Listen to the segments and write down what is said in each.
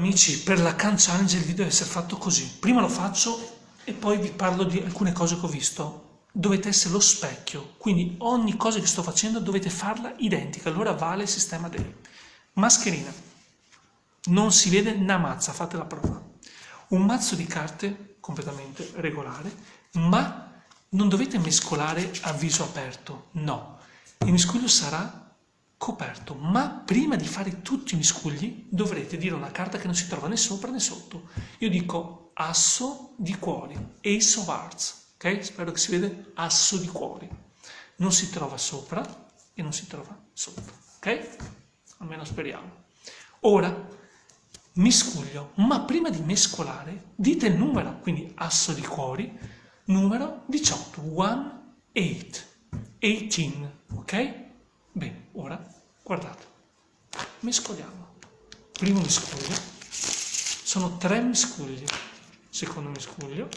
Amici, per la Can Challenge il video deve essere fatto così. Prima lo faccio e poi vi parlo di alcune cose che ho visto. Dovete essere lo specchio, quindi ogni cosa che sto facendo dovete farla identica, allora vale il sistema dei. Mascherina. Non si vede una mazza, fate la prova. Un mazzo di carte completamente regolare, ma non dovete mescolare a viso aperto, no. Il miscuglio sarà coperto, ma prima di fare tutti i miscugli dovrete dire una carta che non si trova né sopra né sotto. Io dico asso di cuori, ace of hearts, ok? Spero che si vede asso di cuori. Non si trova sopra e non si trova sotto, ok? Almeno speriamo. Ora, miscuglio, ma prima di mescolare dite il numero, quindi asso di cuori, numero 18, 1, 8, 18, ok? Bene, ora guardate, mescoliamo. Primo miscuglio, sono tre miscugli, secondo miscuglio,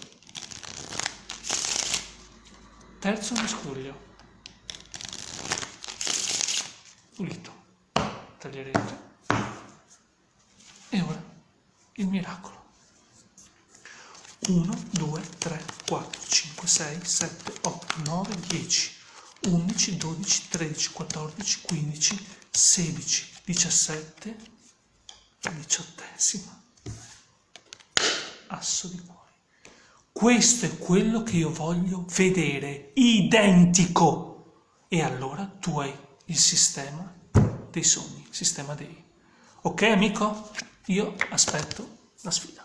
terzo miscuglio, pulito, taglierete e ora il miracolo. 1, 2, 3, 4, 5, 6, 7, 8, 9, 10. 11, 12, 13, 14, 15, 16, 17, diciottesima. Asso di cuore. Questo è quello che io voglio vedere, identico. E allora tu hai il sistema dei sogni, il sistema dei. Ok amico? Io aspetto la sfida.